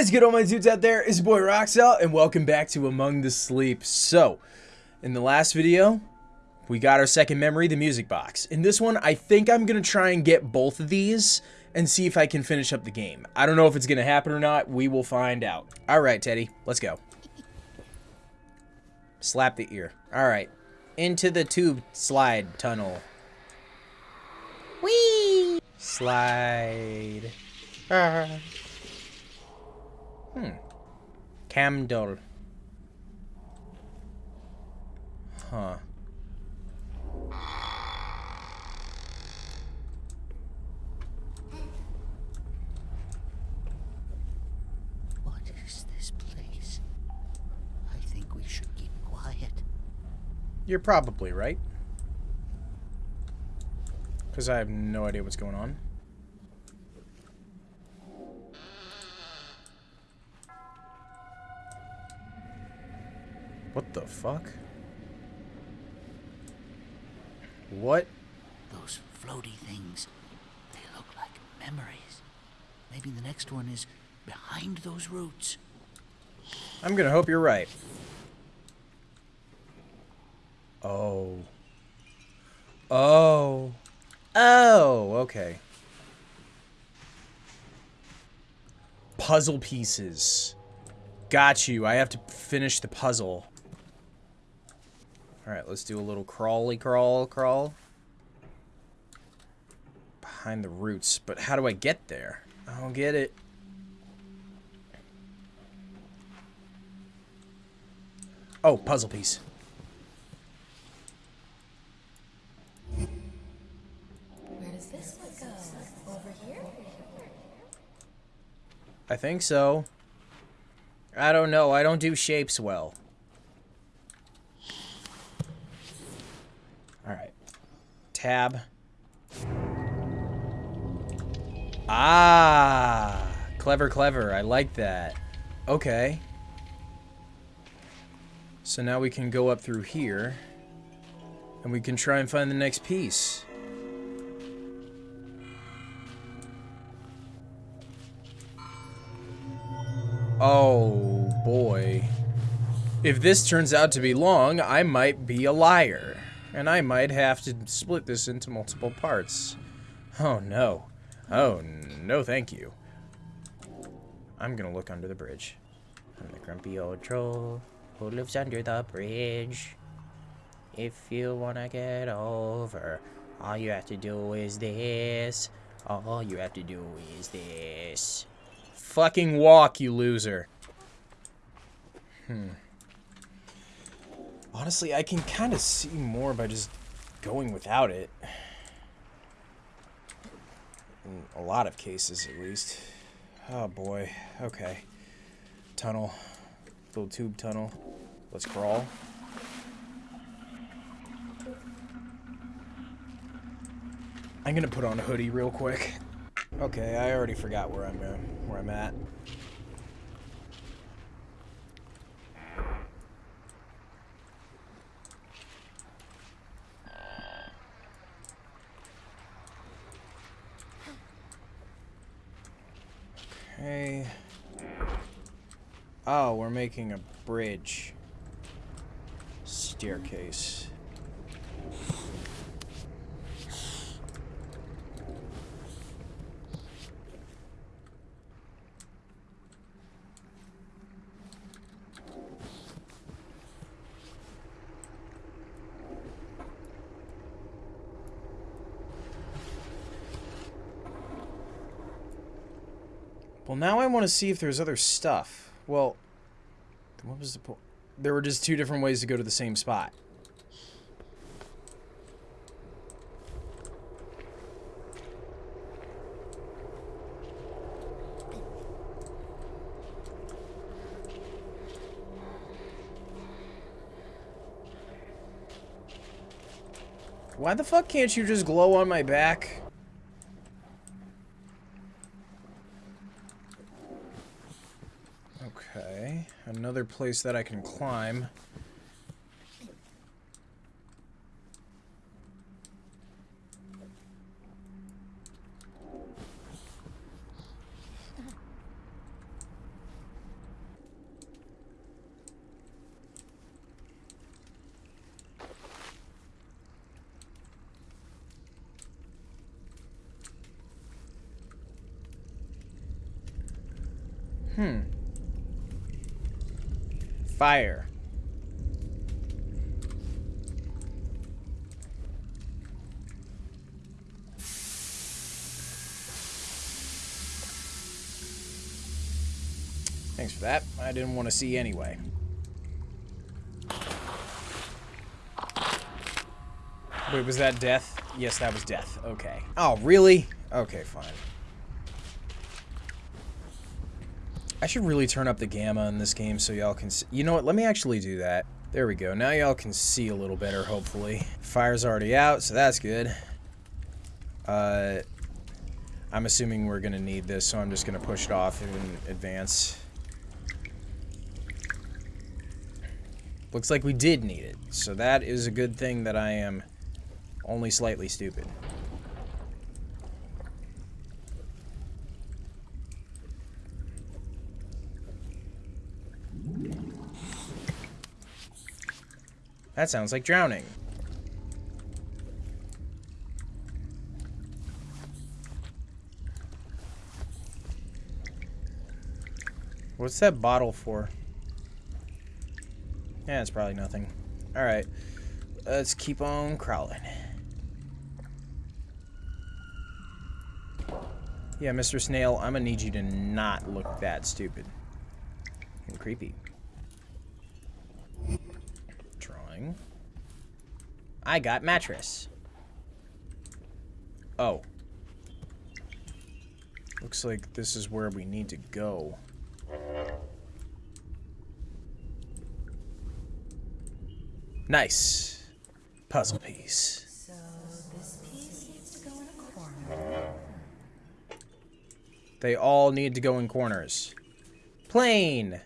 is good, all my dudes out there? It's your boy Roxel, and welcome back to Among the Sleep. So, in the last video, we got our second memory, the music box. In this one, I think I'm going to try and get both of these and see if I can finish up the game. I don't know if it's going to happen or not. We will find out. All right, Teddy, let's go. Slap the ear. All right. Into the tube slide tunnel. Whee! Slide. Ah. Hmm. Camdol. Huh. What is this place? I think we should keep quiet. You're probably right. Because I have no idea what's going on. The fuck? What? Those floaty things, they look like memories. Maybe the next one is behind those roots. I'm gonna hope you're right. Oh. Oh. Oh, okay. Puzzle pieces. Got you. I have to finish the puzzle. Alright, let's do a little crawly crawl crawl. Behind the roots. But how do I get there? I don't get it. Oh, puzzle piece. Where does this one go? Over here? I think so. I don't know. I don't do shapes well. Alright. Tab. Ah! Clever, clever. I like that. Okay. So now we can go up through here. And we can try and find the next piece. Oh, boy. If this turns out to be long, I might be a liar. And I might have to split this into multiple parts. Oh, no. Oh, no thank you. I'm gonna look under the bridge. I'm the grumpy old troll who lives under the bridge. If you wanna get over, all you have to do is this. All you have to do is this. Fucking walk, you loser. Hmm. Honestly, I can kind of see more by just going without it. In a lot of cases, at least. Oh boy. Okay. Tunnel. Little tube tunnel. Let's crawl. I'm gonna put on a hoodie real quick. Okay, I already forgot where I'm uh, where I'm at. Okay. Oh, we're making a bridge. Staircase. Well, now I want to see if there's other stuff. Well, what was the point? There were just two different ways to go to the same spot. Why the fuck can't you just glow on my back? Okay, another place that I can climb. Hmm. Fire. Thanks for that. I didn't want to see anyway. Wait, was that death? Yes, that was death. Okay. Oh, really? Okay, fine. I should really turn up the gamma in this game so y'all can see. You know what? Let me actually do that. There we go. Now y'all can see a little better, hopefully. Fire's already out, so that's good. Uh, I'm assuming we're going to need this, so I'm just going to push it off in advance. Looks like we did need it, so that is a good thing that I am only slightly stupid. That sounds like drowning. What's that bottle for? Yeah, it's probably nothing. Alright. Let's keep on crawling. Yeah, Mr. Snail, I'm gonna need you to not look that stupid. And creepy. Drawing. I got mattress. Oh. Looks like this is where we need to go. Nice. Puzzle piece. So this piece needs to go in a corner. They all need to go in corners. Plane.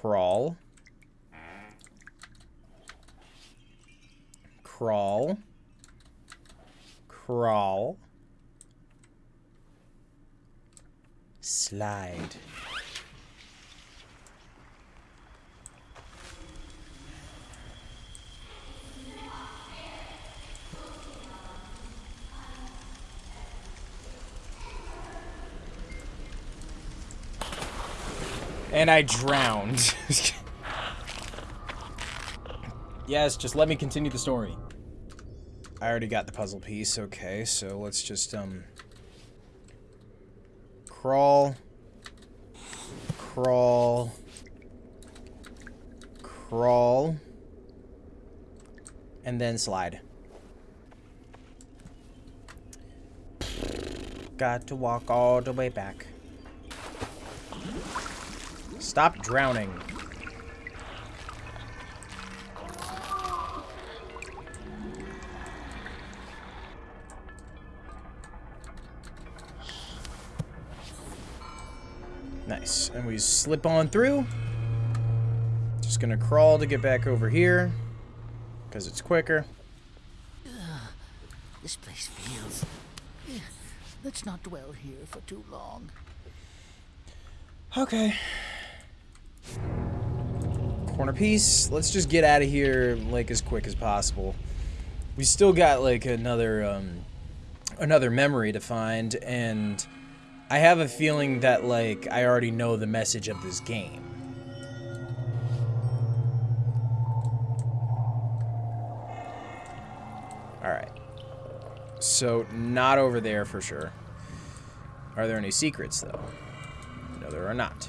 Crawl. Crawl. Crawl. Slide. And I drowned. yes, just let me continue the story. I already got the puzzle piece, okay, so let's just, um... Crawl. Crawl. Crawl. And then slide. Got to walk all the way back. Stop drowning. Nice. And we slip on through. Just gonna crawl to get back over here. Because it's quicker. This place feels. Let's not dwell here for too long. Okay. Corner piece. Let's just get out of here like as quick as possible. We still got like another um another memory to find and I have a feeling that like I already know the message of this game. All right. So not over there for sure. Are there any secrets though? No, there are not.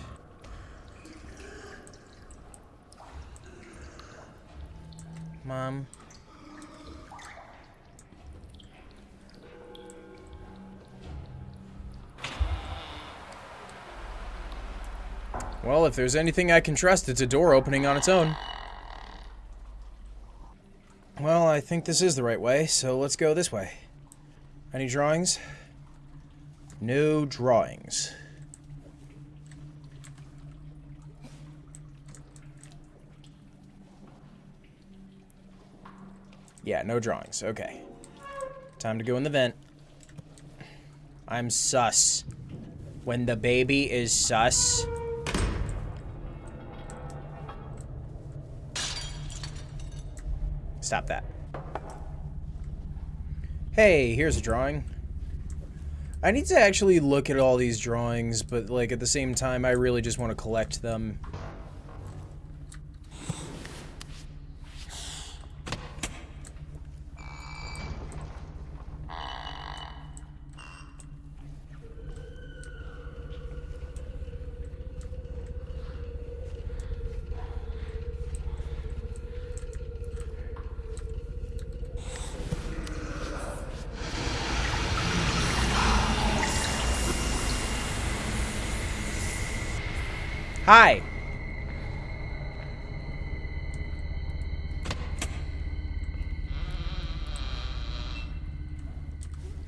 Mom. Well, if there's anything I can trust, it's a door opening on its own. Well, I think this is the right way, so let's go this way. Any drawings? No drawings. Yeah, no drawings. Okay. Time to go in the vent. I'm sus. When the baby is sus. Stop that. Hey, here's a drawing. I need to actually look at all these drawings, but like at the same time, I really just want to collect them.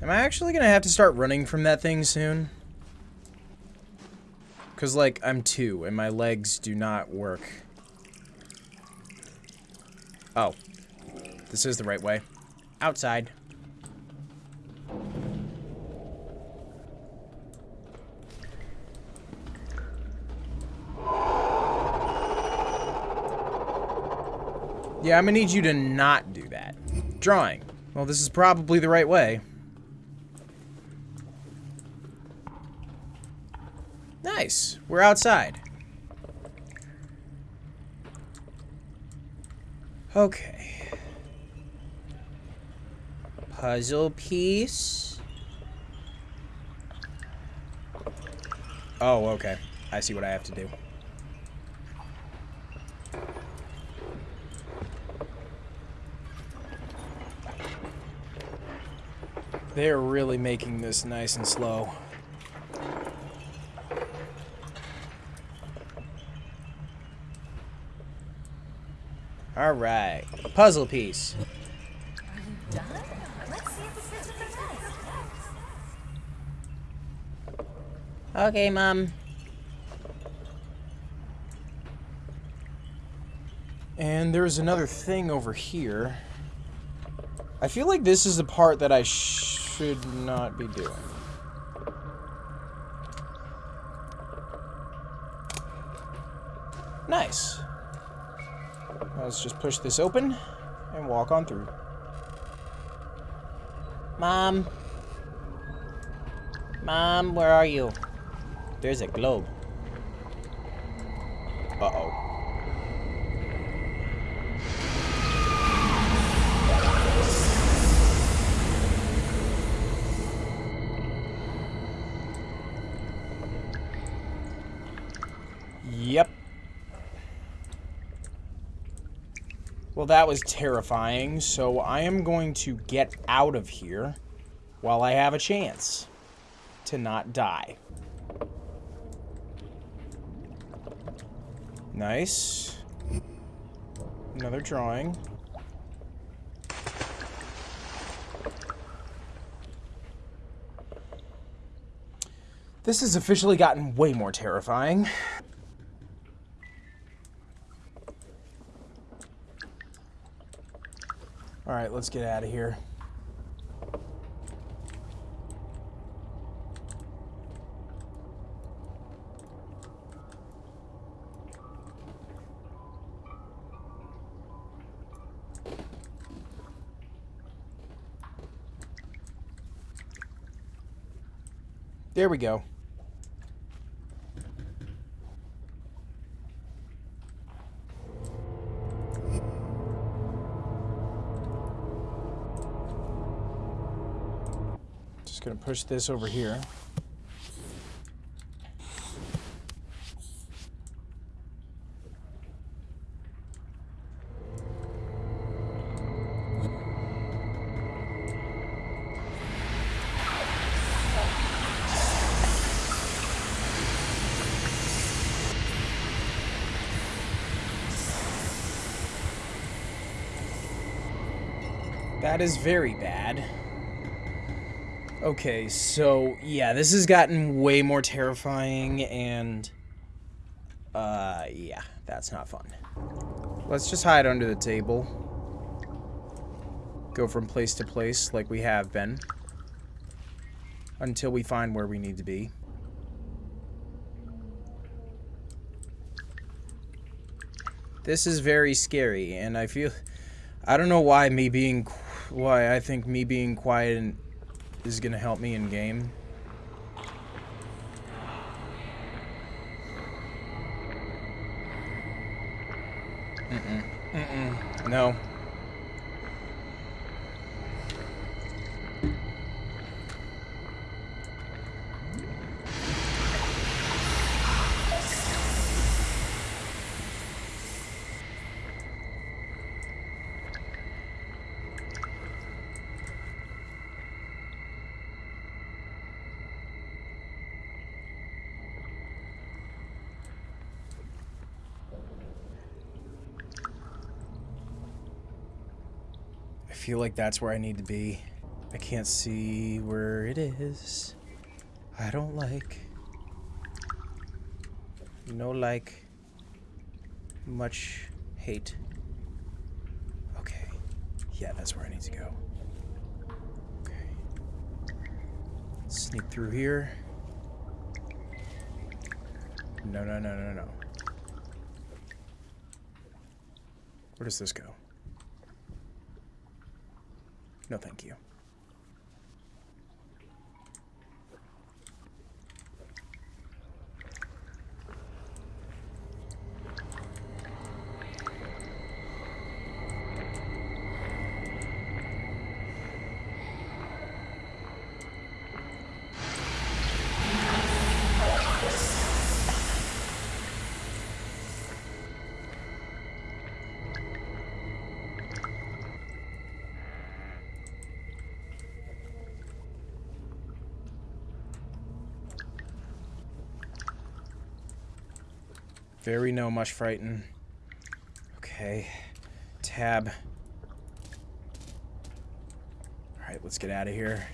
Am I actually gonna have to start running from that thing soon? Because, like, I'm two, and my legs do not work. Oh. This is the right way. Outside. Yeah, I'm gonna need you to not do that. Drawing. Well, this is probably the right way. Nice. We're outside. Okay. Puzzle piece. Oh, okay. I see what I have to do. They're really making this nice and slow. Alright. A puzzle piece. Are you done? Let's see if it fits with the. Okay, Mom. And there's another thing over here. I feel like this is the part that I should not be doing. Nice. Let's just push this open and walk on through. Mom. Mom, where are you? There's a globe. Well, that was terrifying, so I am going to get out of here while I have a chance to not die. Nice. Another drawing. This has officially gotten way more terrifying. Alright, let's get out of here. There we go. Push this over here. That is very bad. Okay, so yeah, this has gotten way more terrifying and uh yeah, that's not fun. Let's just hide under the table. Go from place to place like we have been until we find where we need to be. This is very scary and I feel I don't know why me being why I think me being quiet is going to help me in game. Mm-mm. Mm-mm. No. Feel like that's where I need to be. I can't see where it is. I don't like. No like. Much hate. Okay. Yeah, that's where I need to go. Okay. Sneak through here. No, no, no, no, no. Where does this go? No, thank you. Very no much frighten. Okay. Tab. Alright, let's get out of here.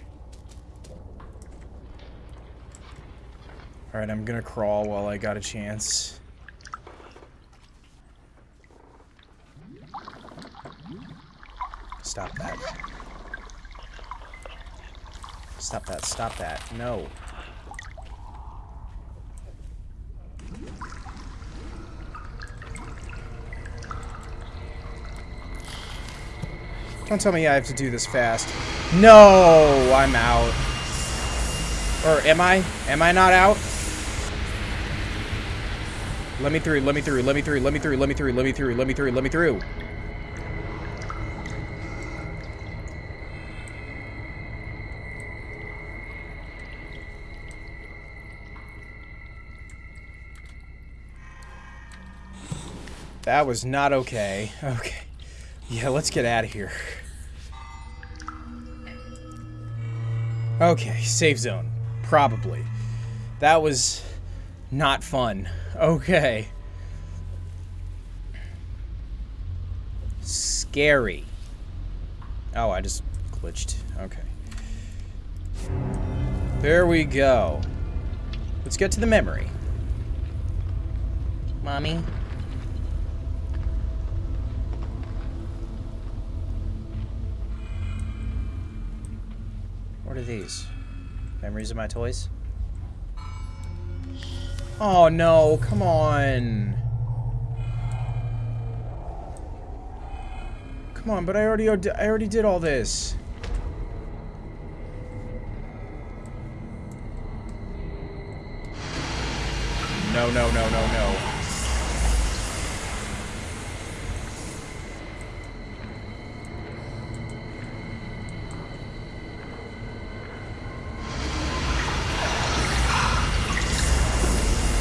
Alright, I'm gonna crawl while I got a chance. Stop that. Stop that, stop that. No. Don't tell me I have to do this fast. No, I'm out. Or am I? Am I not out? Let me through, let me through, let me through, let me through, let me through, let me through, let me through, let me through. That was not okay. Okay. Yeah, let's get out of here. Okay, safe zone. Probably. That was not fun. Okay. Scary. Oh, I just glitched. Okay. There we go. Let's get to the memory. Mommy? Are these? Memories of my toys? Oh no, come on. Come on, but I already I already did all this. No, no, no, no, no.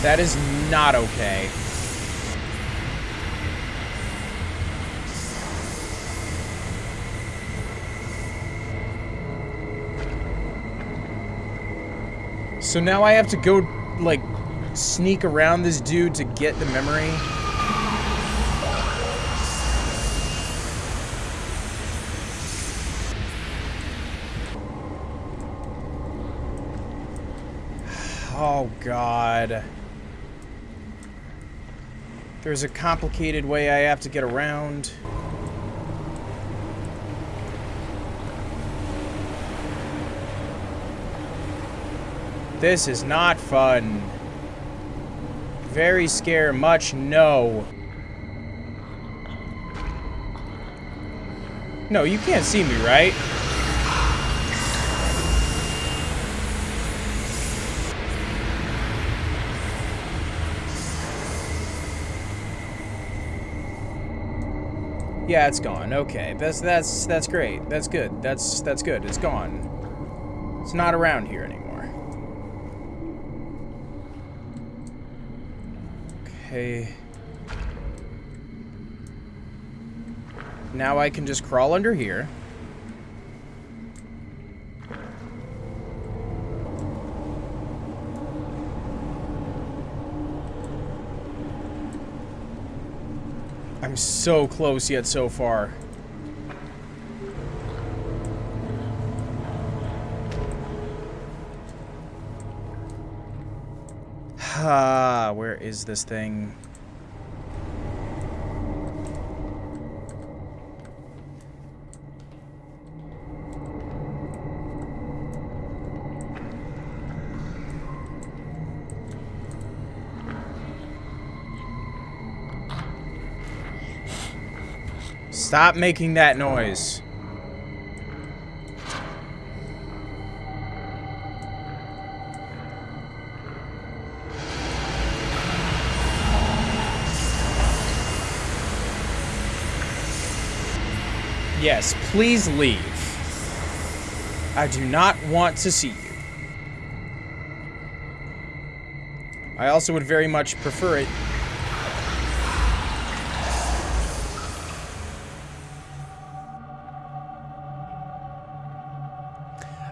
That is not okay. So now I have to go, like, sneak around this dude to get the memory? Oh, God. There's a complicated way I have to get around. This is not fun. Very scare much no. No, you can't see me, right? Yeah, it's gone. Okay, that's that's that's great. That's good. That's that's good. It's gone. It's not around here anymore. Okay. Now I can just crawl under here. So close yet so far. Ah, where is this thing? Stop making that noise. Yes, please leave. I do not want to see you. I also would very much prefer it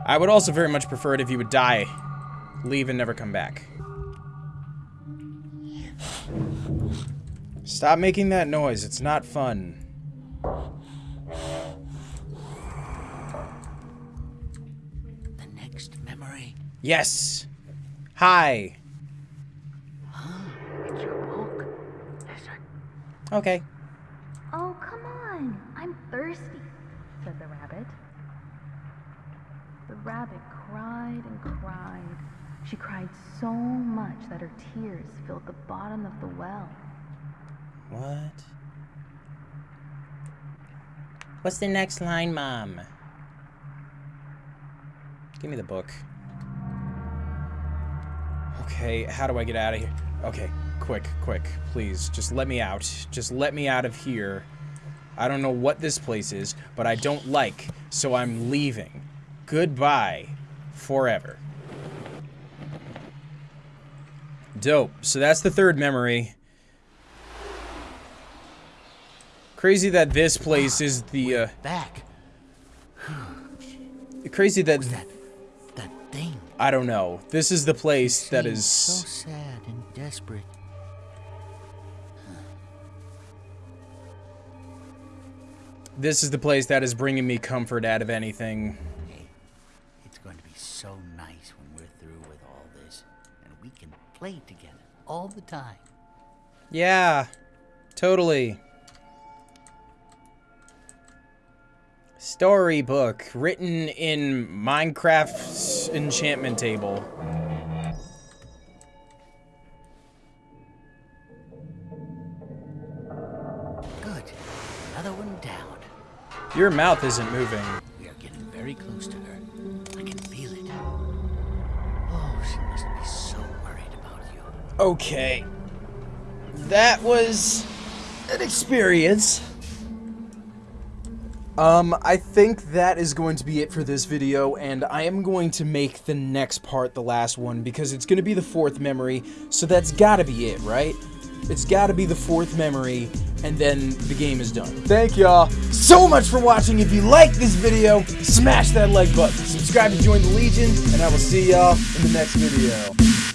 I would also very much prefer it if you would die, leave, and never come back. Stop making that noise. It's not fun. The next memory. Yes. Hi. Ah, it's your book. Listen. Okay. Oh, come on. I'm thirsty, said the rabbit. The rabbit cried and cried. She cried so much that her tears filled the bottom of the well. What? What's the next line, Mom? Give me the book. Okay, how do I get out of here? Okay, quick, quick, please. Just let me out. Just let me out of here. I don't know what this place is, but I don't like, so I'm leaving. Goodbye. Forever. Dope. So that's the third memory. Crazy that this place is the, uh, Back. crazy that, That. That thing. I don't know. This is the place that is... So sad and desperate. this is the place that is bringing me comfort out of anything. Play together all the time. Yeah, totally. Storybook written in Minecraft's enchantment table. Good. Another one down. Your mouth isn't moving. We are getting very close to Okay. That was an experience. Um, I think that is going to be it for this video, and I am going to make the next part the last one, because it's going to be the fourth memory, so that's gotta be it, right? It's gotta be the fourth memory, and then the game is done. Thank y'all so much for watching. If you like this video, smash that like button. Subscribe to join the Legion, and I will see y'all in the next video.